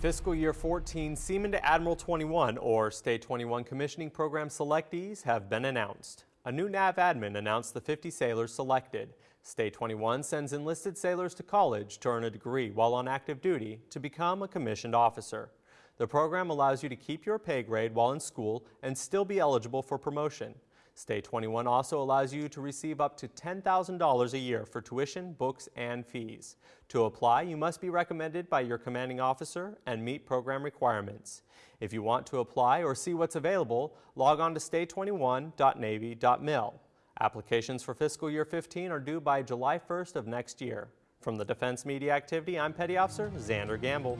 Fiscal year 14 Seaman to Admiral 21 or STA 21 commissioning program selectees have been announced. A new NAVADMIN announced the 50 sailors selected. STA 21 sends enlisted sailors to college to earn a degree while on active duty to become a commissioned officer. The program allows you to keep your pay grade while in school and still be eligible for promotion. STA 21 also allows you to receive up to $10,000 a year for tuition, books, and fees. To apply, you must be recommended by your commanding officer and meet program requirements. If you want to apply or see what's available, log on to sta21.navy.mil. Applications for fiscal year 15 are due by July 1st of next year. From the Defense Media Activity, I'm Petty Officer Xander Gamble.